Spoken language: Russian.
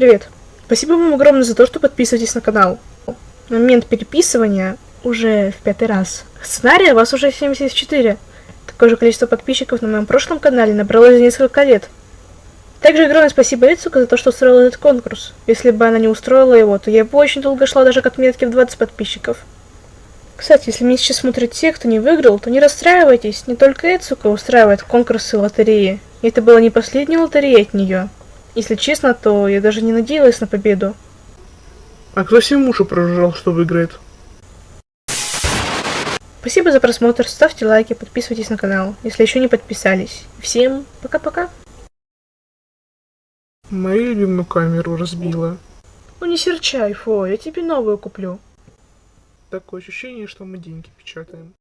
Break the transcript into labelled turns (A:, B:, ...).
A: Привет. Спасибо вам огромное за то, что подписываетесь на канал. На момент переписывания уже в пятый раз. Сценария у вас уже 74. Такое же количество подписчиков на моем прошлом канале набралось за несколько лет. Также огромное спасибо Эцука за то, что устроила этот конкурс. Если бы она не устроила его, то я бы очень долго шла даже к отметке в 20 подписчиков. Кстати, если меня сейчас смотрят те, кто не выиграл, то не расстраивайтесь. Не только Эцука устраивает конкурсы и лотереи. И это была не последняя лотерея от нее. Если честно, то я даже не надеялась на победу.
B: А кто себе уши прожужжал, что выиграет?
A: Спасибо за просмотр, ставьте лайки, подписывайтесь на канал, если еще не подписались. Всем пока-пока.
B: Мою любимую камеру разбила.
A: Ну не серчай, Фо, я тебе новую куплю.
B: Такое ощущение, что мы деньги печатаем.